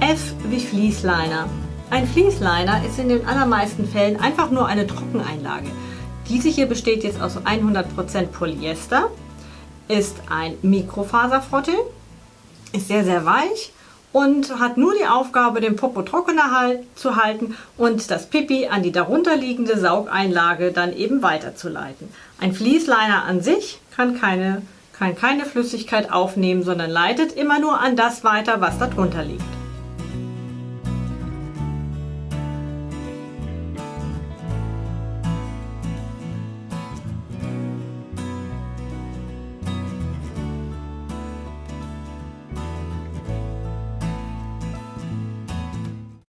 F wie Fließliner. Ein Fließliner ist in den allermeisten Fällen einfach nur eine Trockeneinlage. Diese hier besteht jetzt aus 100% Polyester, ist ein Mikrofaserfrottel, ist sehr sehr weich und hat nur die Aufgabe, den Popo trockener zu halten und das Pipi an die darunterliegende Saugeinlage dann eben weiterzuleiten. Ein Fließliner an sich kann keine, kann keine Flüssigkeit aufnehmen, sondern leitet immer nur an das weiter, was darunter liegt.